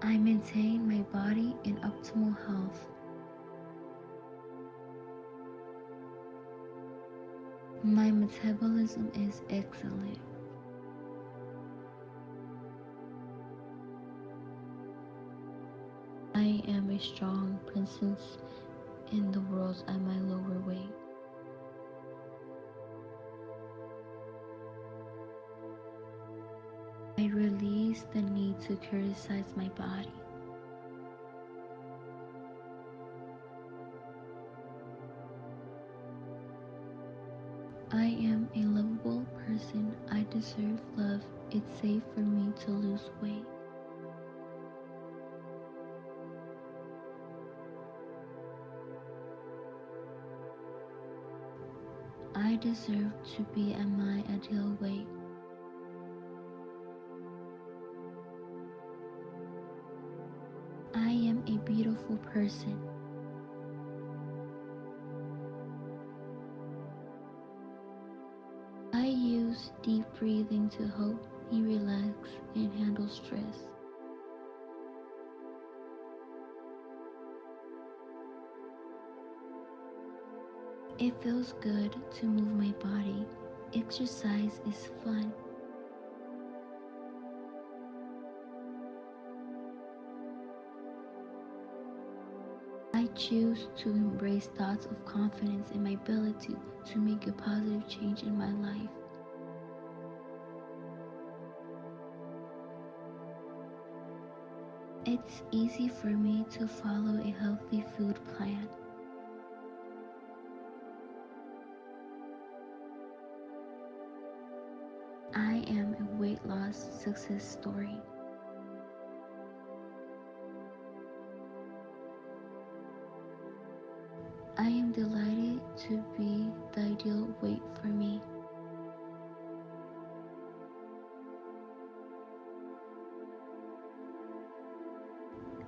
I maintain my body in optimal health. My metabolism is excellent. I am a strong presence in the world at my lower I release the need to criticize my body. I am a lovable person. I deserve love. It's safe for me to lose weight. I deserve to be at my ideal weight. I am a beautiful person. I use deep breathing to help me relax and handle stress. It feels good to move my body. Exercise is fun. Choose to embrace thoughts of confidence in my ability to make a positive change in my life. It's easy for me to follow a healthy food plan. I am a weight loss success story. I am delighted to be the ideal weight for me.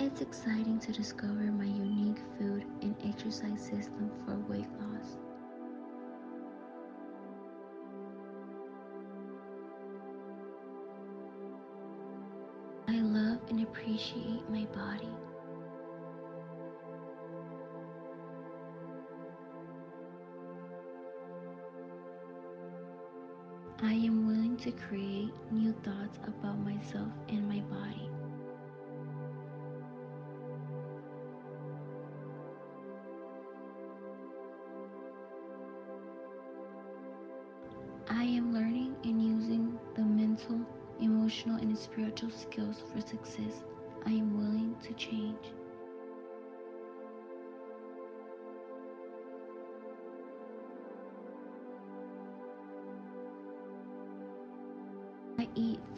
It's exciting to discover my unique food and exercise system for weight loss. I love and appreciate my body. I am willing to create new thoughts about myself and my body. I am learning and using the mental, emotional, and spiritual skills for success. I am willing to change.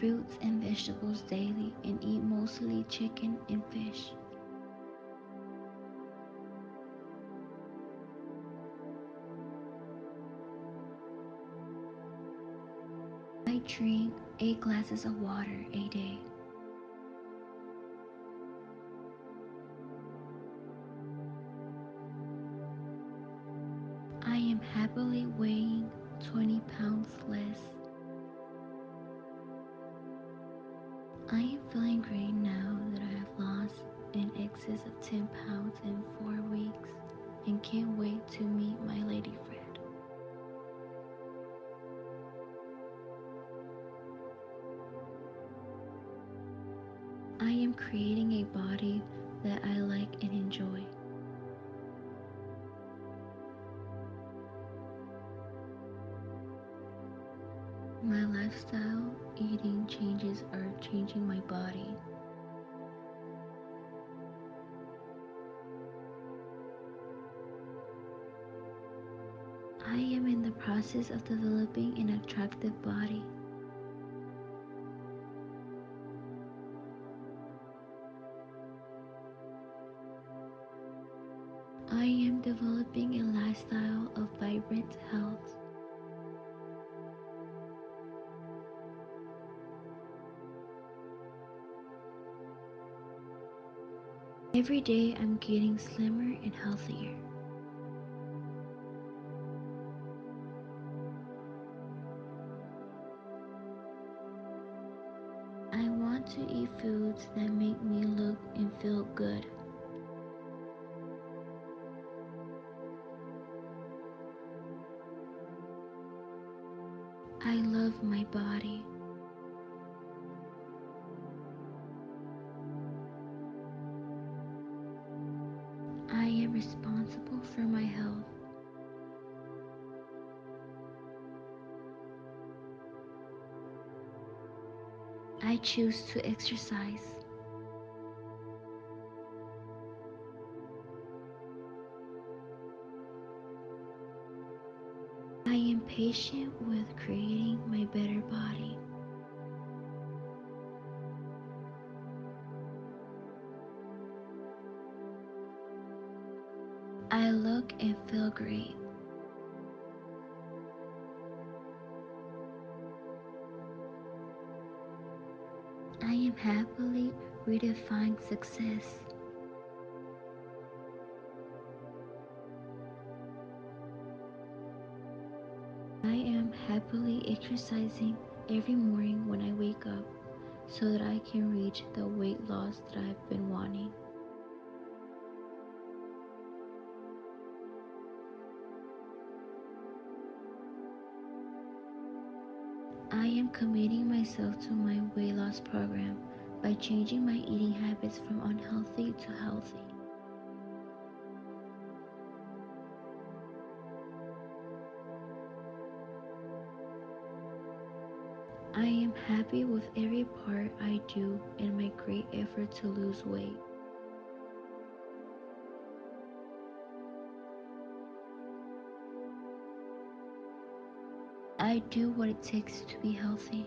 Fruits and vegetables daily and eat mostly chicken and fish. I drink 8 glasses of water a day. I am happily weighing 20 pounds less. Feeling great now that I have lost in excess of 10 pounds in 4 weeks and can't wait to meet my lady friend. I am creating a body that I like and enjoy. My lifestyle, process of developing an attractive body. I am developing a lifestyle of vibrant health. Every day I'm getting slimmer and healthier. To eat foods that make me look and feel good. I love my body. Choose to exercise. I am patient with creating my better body. I look and feel great. I am happily redefining success. I am happily exercising every morning when I wake up so that I can reach the weight loss that I've been wanting. I am committing myself to my program by changing my eating habits from unhealthy to healthy. I am happy with every part I do in my great effort to lose weight. I do what it takes to be healthy.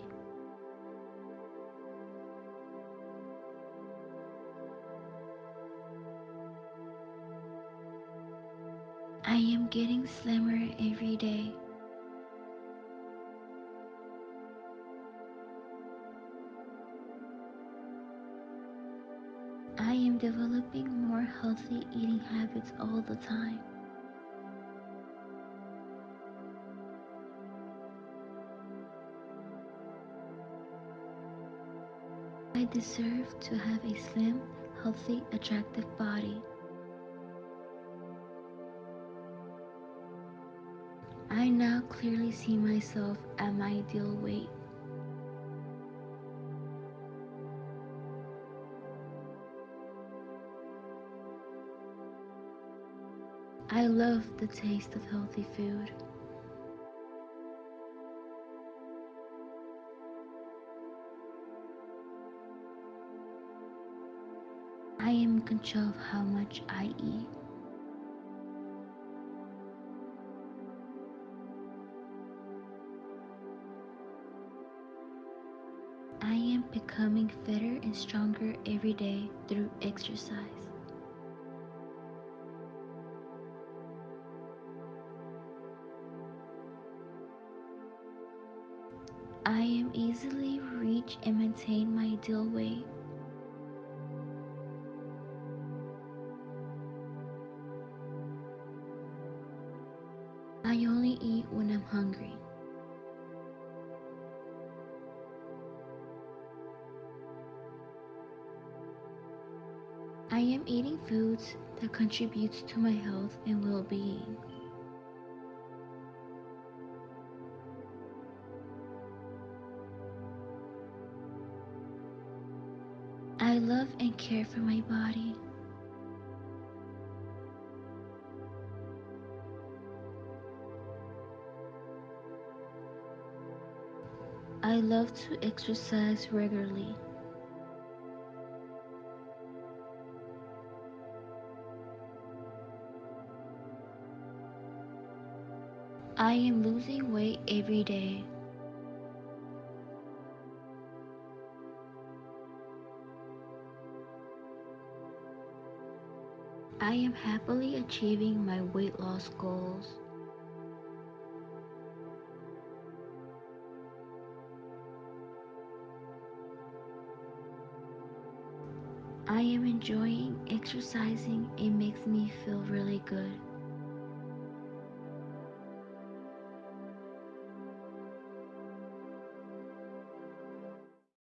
I am getting slimmer every day. I am developing more healthy eating habits all the time. I deserve to have a slim, healthy, attractive body. Now clearly see myself at my ideal weight. I love the taste of healthy food. I am in control of how much I eat. Becoming fitter and stronger every day through exercise. I am easily reach and maintain my ideal weight. I am eating foods that contributes to my health and well-being. I love and care for my body. I love to exercise regularly. I am losing weight every day. I am happily achieving my weight loss goals. I am enjoying exercising. It makes me feel really good.